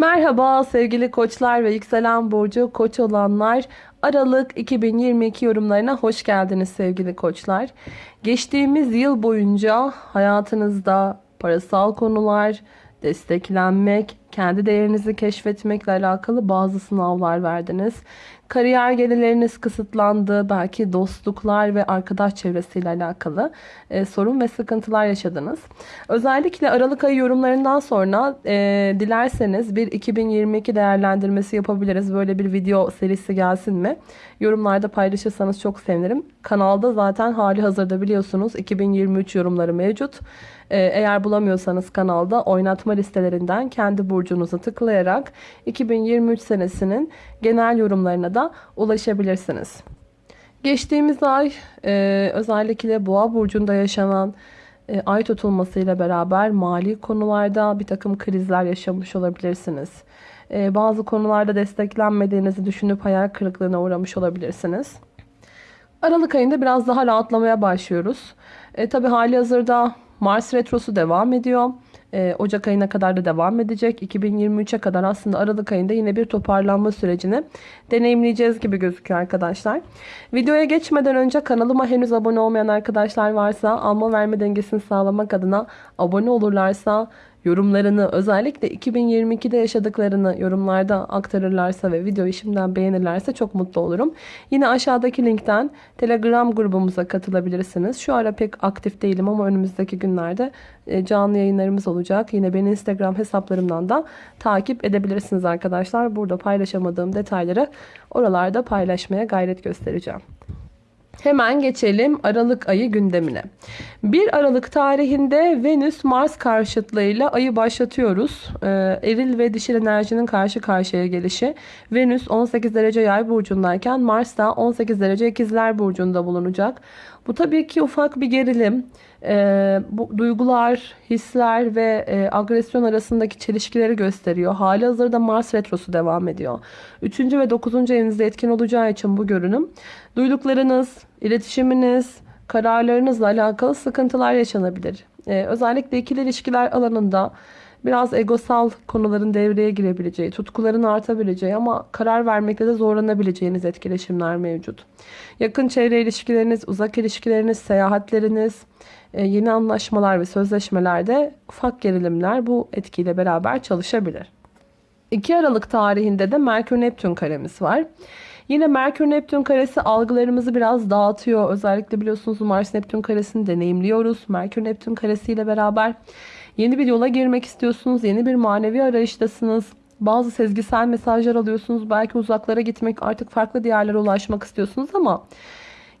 Merhaba sevgili koçlar ve yükselen burcu koç olanlar. Aralık 2022 yorumlarına hoş geldiniz sevgili koçlar. Geçtiğimiz yıl boyunca hayatınızda parasal konular, desteklenmek, kendi değerinizi keşfetmekle alakalı bazı sınavlar verdiniz. Kariyer gelirleriniz kısıtlandı. Belki dostluklar ve arkadaş çevresiyle alakalı e, sorun ve sıkıntılar yaşadınız. Özellikle Aralık ayı yorumlarından sonra e, dilerseniz bir 2022 değerlendirmesi yapabiliriz. Böyle bir video serisi gelsin mi? Yorumlarda paylaşırsanız çok sevinirim. Kanalda zaten hali hazırda biliyorsunuz 2023 yorumları mevcut. E, eğer bulamıyorsanız kanalda oynatma listelerinden kendi burcunuzu tıklayarak 2023 senesinin genel yorumlarına da ulaşabilirsiniz. Geçtiğimiz ay e, özellikle boğa burcunda yaşanan e, ay tutulmasıyla beraber mali konularda bir takım krizler yaşamış olabilirsiniz. E, bazı konularda desteklenmediğinizi düşünüp hayal kırıklığına uğramış olabilirsiniz. Aralık ayında biraz daha rahatlamaya başlıyoruz. E, Tabi hali hazırda Mars Retrosu devam ediyor. Ee, Ocak ayına kadar da devam edecek. 2023'e kadar aslında Aralık ayında yine bir toparlanma sürecini deneyimleyeceğiz gibi gözüküyor arkadaşlar. Videoya geçmeden önce kanalıma henüz abone olmayan arkadaşlar varsa alma verme dengesini sağlamak adına abone olurlarsa yorumlarını özellikle 2022'de yaşadıklarını yorumlarda aktarırlarsa ve videoyu şimdiden beğenirlerse çok mutlu olurum. Yine aşağıdaki linkten Telegram grubumuza katılabilirsiniz. Şu ara pek aktif değilim ama önümüzdeki günlerde e, canlı yayınlarımız olacak. Yine beni Instagram hesaplarımdan da takip edebilirsiniz arkadaşlar. Burada paylaşamadığım detayları oralarda paylaşmaya gayret göstereceğim. Hemen geçelim Aralık ayı gündemine. 1 Aralık tarihinde Venüs Mars karşıtlığıyla ayı başlatıyoruz. Ee, eril ve dişil enerjinin karşı karşıya gelişi. Venüs 18 derece yay burcundayken Mars da 18 derece ikizler burcunda bulunacak. Bu tabii ki ufak bir gerilim. E, bu duygular, hisler ve e, agresyon arasındaki çelişkileri gösteriyor. Hali hazırda Mars Retrosu devam ediyor. Üçüncü ve dokuzuncu evinizde etkin olacağı için bu görünüm. Duyduklarınız, iletişiminiz, kararlarınızla alakalı sıkıntılar yaşanabilir. E, özellikle ikili ilişkiler alanında biraz egosal konuların devreye girebileceği, tutkuların artabileceği ama karar vermekte de zorlanabileceğiniz etkileşimler mevcut. Yakın çevre ilişkileriniz, uzak ilişkileriniz, seyahatleriniz, e, yeni anlaşmalar ve sözleşmelerde ufak gerilimler bu etkiyle beraber çalışabilir. 2 Aralık tarihinde de Merkür-Neptün karemiz var. Yine Merkür-Neptün karesi algılarımızı biraz dağıtıyor. Özellikle biliyorsunuz Mars-Neptün karesini deneyimliyoruz. Merkür-Neptün karesiyle beraber yeni bir yola girmek istiyorsunuz. Yeni bir manevi arayıştasınız. Bazı sezgisel mesajlar alıyorsunuz. Belki uzaklara gitmek, artık farklı diyarlara ulaşmak istiyorsunuz ama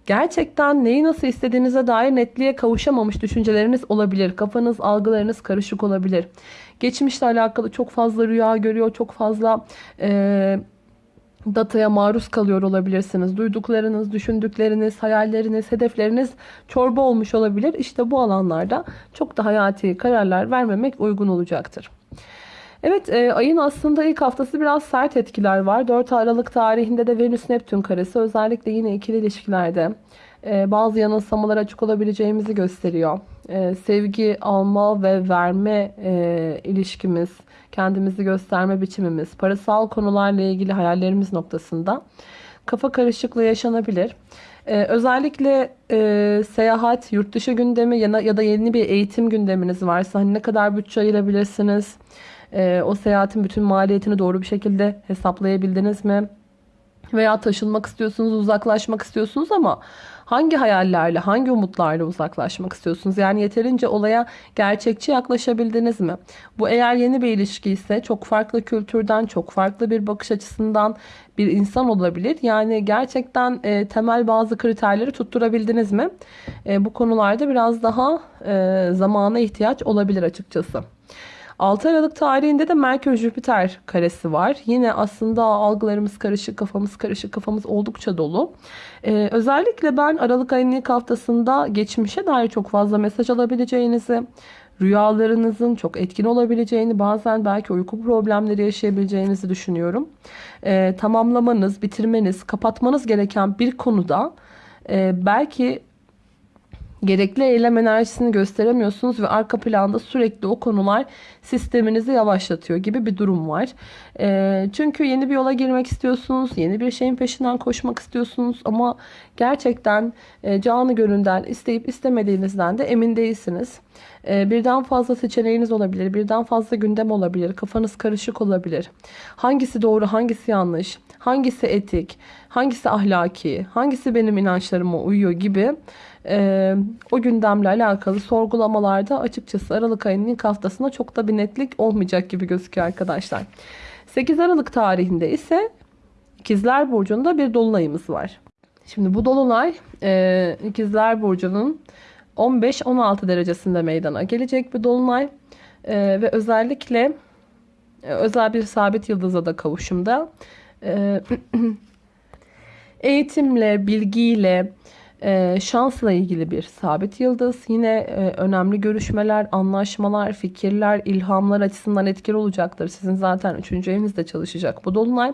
gerçekten neyi nasıl istediğinize dair netliğe kavuşamamış düşünceleriniz olabilir. Kafanız, algılarınız karışık olabilir. Geçmişle alakalı çok fazla rüya görüyor, çok fazla e, dataya maruz kalıyor olabilirsiniz. Duyduklarınız, düşündükleriniz, hayalleriniz, hedefleriniz çorba olmuş olabilir. İşte bu alanlarda çok da hayati kararlar vermemek uygun olacaktır. Evet e, ayın aslında ilk haftası biraz sert etkiler var. 4 Aralık tarihinde de Venüs-Neptün karesi özellikle yine ikili ilişkilerde e, bazı yanılsamalar açık olabileceğimizi gösteriyor. E, sevgi alma ve verme e, ilişkimiz, kendimizi gösterme biçimimiz, parasal konularla ilgili hayallerimiz noktasında kafa karışıklığı yaşanabilir. Ee, özellikle e, seyahat, yurt dışı gündemi ya, ya da yeni bir eğitim gündeminiz varsa hani ne kadar bütçe ayırabilirsiniz? E, o seyahatin bütün maliyetini doğru bir şekilde hesaplayabildiniz mi? Veya taşınmak istiyorsunuz, uzaklaşmak istiyorsunuz ama hangi hayallerle, hangi umutlarla uzaklaşmak istiyorsunuz? Yani yeterince olaya gerçekçi yaklaşabildiniz mi? Bu eğer yeni bir ilişki ise çok farklı kültürden, çok farklı bir bakış açısından bir insan olabilir. Yani gerçekten e, temel bazı kriterleri tutturabildiniz mi? E, bu konularda biraz daha e, zamana ihtiyaç olabilir açıkçası. 6 Aralık tarihinde de Merkür-Jüpiter karesi var. Yine aslında algılarımız karışık, kafamız karışık, kafamız oldukça dolu. Ee, özellikle ben Aralık ayının ilk haftasında geçmişe dair çok fazla mesaj alabileceğinizi, rüyalarınızın çok etkin olabileceğini, bazen belki uyku problemleri yaşayabileceğinizi düşünüyorum. Ee, tamamlamanız, bitirmeniz, kapatmanız gereken bir konuda e, belki gerekli eylem enerjisini gösteremiyorsunuz ve arka planda sürekli o konular sisteminizi yavaşlatıyor gibi bir durum var. E, çünkü yeni bir yola girmek istiyorsunuz, yeni bir şeyin peşinden koşmak istiyorsunuz ama gerçekten e, canı gönülden isteyip istemediğinizden de emin değilsiniz. E, birden fazla seçeneğiniz olabilir, birden fazla gündem olabilir, kafanız karışık olabilir. Hangisi doğru, hangisi yanlış, hangisi etik, hangisi ahlaki, hangisi benim inançlarıma uyuyor gibi e, o gündemle alakalı sorgulamalarda açıkçası Aralık ayının ilk haftasında çok da bir netlik olmayacak gibi gözüküyor arkadaşlar. 8 Aralık tarihinde ise İkizler Burcu'nda bir dolunayımız var. Şimdi bu dolunay e, İkizler Burcu'nun 15-16 derecesinde meydana gelecek bir dolunay e, ve özellikle e, özel bir sabit yıldıza da kavuşumda e, eğitimle, bilgiyle, e, şansla ilgili bir sabit yıldız. Yine e, önemli görüşmeler, anlaşmalar, fikirler, ilhamlar açısından etkili olacaktır. Sizin zaten 3. evinizde çalışacak bu dolunay.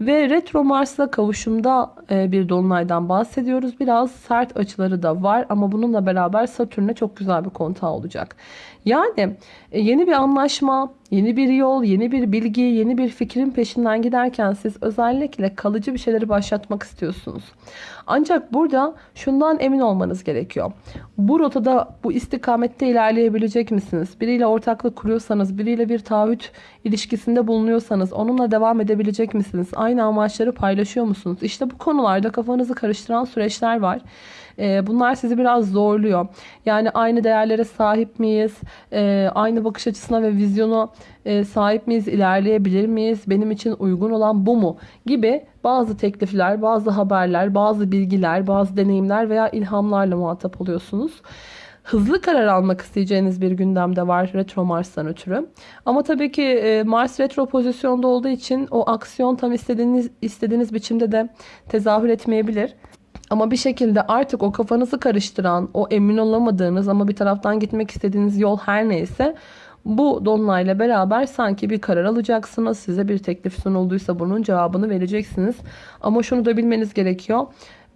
Ve retro Mars'la kavuşumda e, bir dolunaydan bahsediyoruz. Biraz sert açıları da var ama bununla beraber Satürn'e çok güzel bir kontağı olacak. Yani e, yeni bir anlaşma, yeni bir yol, yeni bir bilgi, yeni bir fikrin peşinden giderken siz özellikle kalıcı bir şeyleri başlatmak istiyorsunuz. Ancak burada şundan emin olmanız gerekiyor. Bu rotada, bu istikamette ilerleyebilecek misiniz? Biriyle ortaklık kuruyorsanız, biriyle bir taahhüt ilişkisinde bulunuyorsanız onunla devam edebilecek misiniz? Aynı amaçları paylaşıyor musunuz? İşte bu konularda kafanızı karıştıran süreçler var. Ee, bunlar sizi biraz zorluyor. Yani aynı değerlere sahip miyiz? Ee, aynı bakış açısına ve vizyona e, sahip miyiz? İlerleyebilir miyiz? Benim için uygun olan bu mu? Gibi bazı teklifler, bazı haberler, bazı bilgiler, bazı deneyimler veya ilhamlarla muhatap oluyorsunuz hızlı karar almak isteyeceğiniz bir gündemde var retro Mars'tan ötürü. Ama tabii ki e, Mars retro pozisyonda olduğu için o aksiyon tam istediğiniz istediğiniz biçimde de tezahür etmeyebilir. Ama bir şekilde artık o kafanızı karıştıran, o emin olamadığınız ama bir taraftan gitmek istediğiniz yol her neyse bu dolunayla beraber sanki bir karar alacaksınız. Size bir teklif sunulduysa bunun cevabını vereceksiniz. Ama şunu da bilmeniz gerekiyor.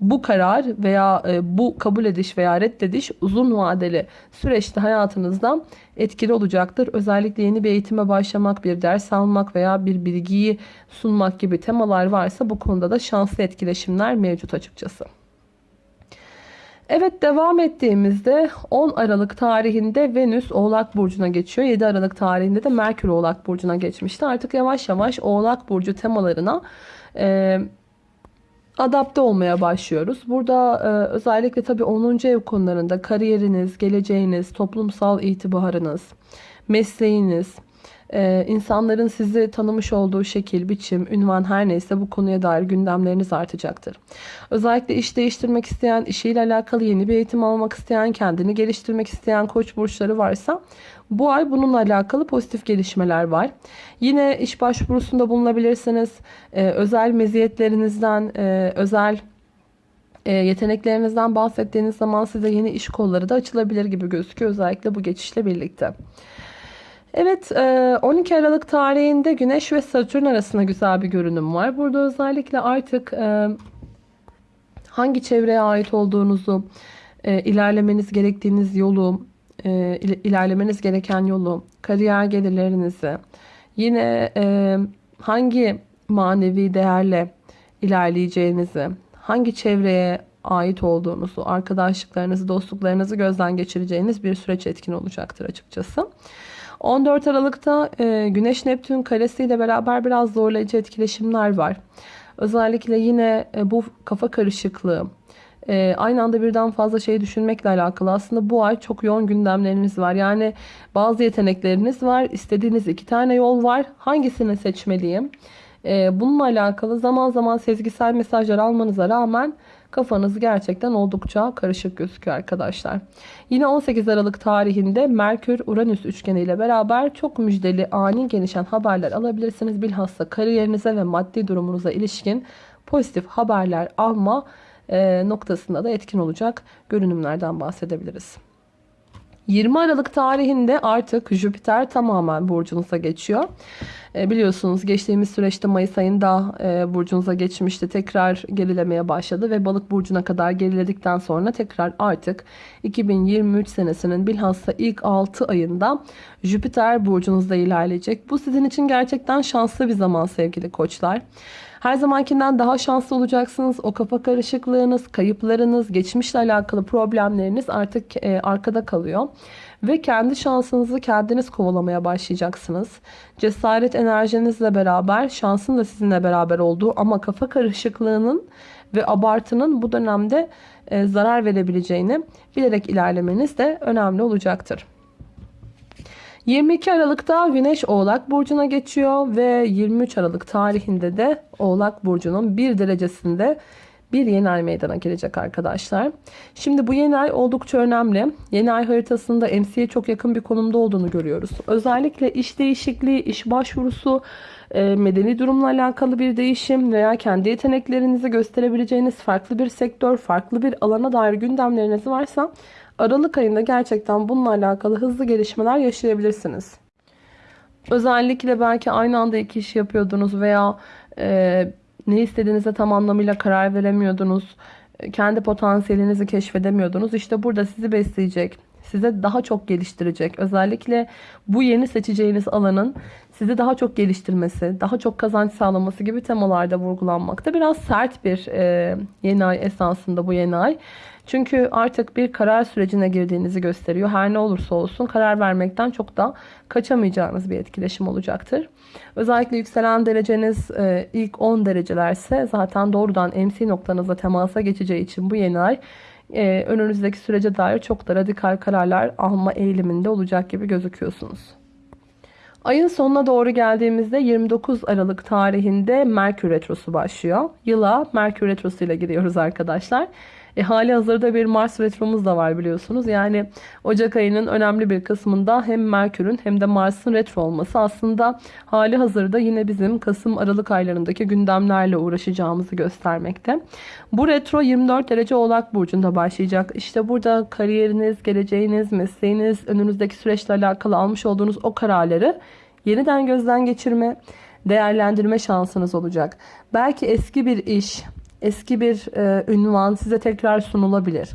Bu karar veya e, bu kabul ediş veya reddediş uzun vadeli süreçte hayatınızda etkili olacaktır. Özellikle yeni bir eğitime başlamak, bir ders almak veya bir bilgiyi sunmak gibi temalar varsa bu konuda da şanslı etkileşimler mevcut açıkçası. Evet devam ettiğimizde 10 Aralık tarihinde Venüs Oğlak Burcu'na geçiyor. 7 Aralık tarihinde de Merkür Oğlak Burcu'na geçmişti. Artık yavaş yavaş Oğlak Burcu temalarına e, adapte olmaya başlıyoruz. Burada e, özellikle tabii 10. ev konularında kariyeriniz, geleceğiniz, toplumsal itibarınız, mesleğiniz, ee, insanların sizi tanımış olduğu şekil, biçim, ünvan her neyse bu konuya dair gündemleriniz artacaktır. Özellikle iş değiştirmek isteyen, işiyle alakalı yeni bir eğitim almak isteyen, kendini geliştirmek isteyen koç burçları varsa bu ay bununla alakalı pozitif gelişmeler var. Yine iş başvurusunda bulunabilirsiniz. Ee, özel meziyetlerinizden, e, özel e, yeteneklerinizden bahsettiğiniz zaman size yeni iş kolları da açılabilir gibi gözüküyor. Özellikle bu geçişle birlikte. Evet 12 e, Aralık tarihinde Güneş ve Satürn arasında güzel bir görünüm var. Burada özellikle artık e, hangi çevreye ait olduğunuzu, e, ilerlemeniz gerektiğiniz yolu, ilerlemeniz gereken yolu, kariyer gelirlerinizi, yine hangi manevi değerle ilerleyeceğinizi, hangi çevreye ait olduğunuzu, arkadaşlıklarınızı, dostluklarınızı gözden geçireceğiniz bir süreç etkin olacaktır açıkçası. 14 Aralık'ta e, Güneş Neptün karesiyle beraber biraz zorlayıcı etkileşimler var. Özellikle yine e, bu kafa karışıklığı, e, aynı anda birden fazla şey düşünmekle alakalı. Aslında bu ay çok yoğun gündemleriniz var. Yani bazı yetenekleriniz var. İstediğiniz iki tane yol var. Hangisini seçmeliyim? E, bununla alakalı zaman zaman sezgisel mesajlar almanıza rağmen kafanız gerçekten oldukça karışık gözüküyor arkadaşlar. Yine 18 Aralık tarihinde Merkür-Uranüs üçgeni ile beraber çok müjdeli ani gelişen haberler alabilirsiniz. Bilhassa kariyerinize ve maddi durumunuza ilişkin pozitif haberler alma e, noktasında da etkin olacak görünümlerden bahsedebiliriz. 20 Aralık tarihinde artık Jüpiter tamamen burcunuza geçiyor. E, biliyorsunuz geçtiğimiz süreçte Mayıs ayında e, burcunuza geçmişti. Tekrar gerilemeye başladı ve balık burcuna kadar geriledikten sonra tekrar artık 2023 senesinin bilhassa ilk 6 ayında Jüpiter burcunuzda ilerleyecek. Bu sizin için gerçekten şanslı bir zaman sevgili koçlar. Her zamankinden daha şanslı olacaksınız. O kafa karışıklığınız, kayıplarınız, geçmişle alakalı problemleriniz artık e, arkada kalıyor. Ve kendi şansınızı kendiniz kovalamaya başlayacaksınız. Cesaret enerjinizle beraber şansın da sizinle beraber olduğu ama kafa karışıklığının ve abartının bu dönemde e, zarar verebileceğini bilerek ilerlemeniz de önemli olacaktır. 22 Aralık'ta Güneş Oğlak Burcu'na geçiyor ve 23 Aralık tarihinde de Oğlak Burcu'nun bir derecesinde bir yeni ay meydana gelecek arkadaşlar. Şimdi bu yeni ay oldukça önemli. Yeni ay haritasında MC'ye çok yakın bir konumda olduğunu görüyoruz. Özellikle iş değişikliği, iş başvurusu, e, medeni durumla alakalı bir değişim veya kendi yeteneklerinizi gösterebileceğiniz farklı bir sektör, farklı bir alana dair gündemleriniz varsa Aralık ayında gerçekten bununla alakalı hızlı gelişmeler yaşayabilirsiniz. Özellikle belki aynı anda iki iş yapıyordunuz veya e, ne istediğinize tam anlamıyla karar veremiyordunuz. Kendi potansiyelinizi keşfedemiyordunuz. İşte burada sizi besleyecek, size daha çok geliştirecek. Özellikle bu yeni seçeceğiniz alanın sizi daha çok geliştirmesi, daha çok kazanç sağlaması gibi temalarda vurgulanmakta. Biraz sert bir e, yeni ay esasında bu yeni ay. Çünkü artık bir karar sürecine girdiğinizi gösteriyor. Her ne olursa olsun karar vermekten çok da kaçamayacağınız bir etkileşim olacaktır. Özellikle yükselen dereceniz e, ilk 10 derecelerse zaten doğrudan MC noktanızla temasa geçeceği için bu yeni ay e, önünüzdeki sürece dair çok da radikal kararlar alma eğiliminde olacak gibi gözüküyorsunuz. Ayın sonuna doğru geldiğimizde 29 Aralık tarihinde Merkür Retrosu başlıyor. Yıla Merkür Retrosu ile giriyoruz arkadaşlar. E, hali hazırda bir Mars retromuz da var biliyorsunuz. Yani Ocak ayının önemli bir kısmında hem Merkür'ün hem de Mars'ın retro olması aslında hali hazırda yine bizim Kasım-Aralık aylarındaki gündemlerle uğraşacağımızı göstermekte. Bu retro 24 derece Oğlak Burcu'nda başlayacak. İşte burada kariyeriniz, geleceğiniz, mesleğiniz, önünüzdeki süreçle alakalı almış olduğunuz o kararları yeniden gözden geçirme, değerlendirme şansınız olacak. Belki eski bir iş, eski bir e, ünvan size tekrar sunulabilir.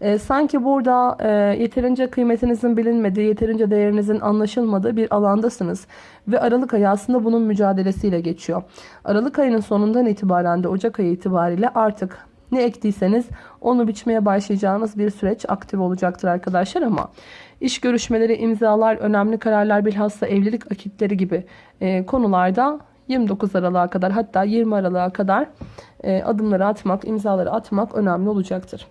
E, sanki burada e, yeterince kıymetinizin bilinmediği, yeterince değerinizin anlaşılmadığı bir alandasınız. Ve Aralık ayı aslında bunun mücadelesiyle geçiyor. Aralık ayının sonundan itibaren de Ocak ayı itibariyle artık ne ektiyseniz onu biçmeye başlayacağınız bir süreç aktif olacaktır arkadaşlar ama iş görüşmeleri, imzalar, önemli kararlar bilhassa evlilik akitleri gibi e, konularda 29 Aralık'a kadar hatta 20 Aralık'a kadar e, adımları atmak, imzaları atmak önemli olacaktır.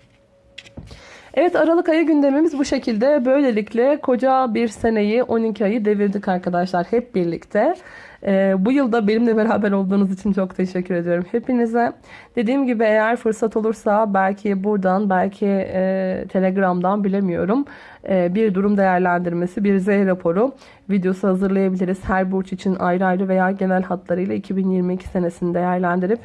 Evet Aralık ayı gündemimiz bu şekilde. Böylelikle koca bir seneyi 12 ayı devirdik arkadaşlar hep birlikte. Ee, bu yılda benimle beraber olduğunuz için çok teşekkür ediyorum hepinize. Dediğim gibi eğer fırsat olursa belki buradan belki e, Telegram'dan bilemiyorum e, bir durum değerlendirmesi bir Z raporu videosu hazırlayabiliriz. Her burç için ayrı ayrı veya genel hatlarıyla 2022 senesini değerlendirip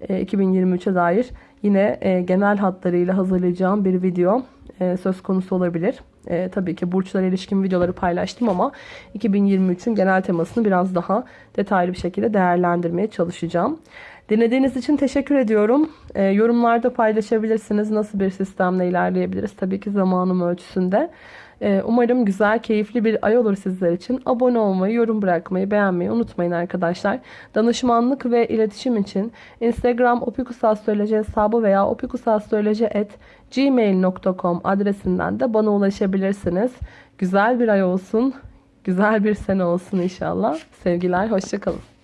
e, 2023'e dair yine e, genel hatlarıyla hazırlayacağım bir video e, söz konusu olabilir. E, tabii ki burçlara ilişkin videoları paylaştım ama 2023'ün genel temasını biraz daha detaylı bir şekilde değerlendirmeye çalışacağım. Dinlediğiniz için teşekkür ediyorum. E, yorumlarda paylaşabilirsiniz. Nasıl bir sistemle ilerleyebiliriz? Tabii ki zamanım ölçüsünde. E, umarım güzel, keyifli bir ay olur sizler için. Abone olmayı, yorum bırakmayı, beğenmeyi unutmayın arkadaşlar. Danışmanlık ve iletişim için Instagram opikusastroloji hesabı veya opikusastroloji.gmail.com adresinden de bana ulaşabilirsiniz. Güzel bir ay olsun, güzel bir sene olsun inşallah. Sevgiler, hoşçakalın.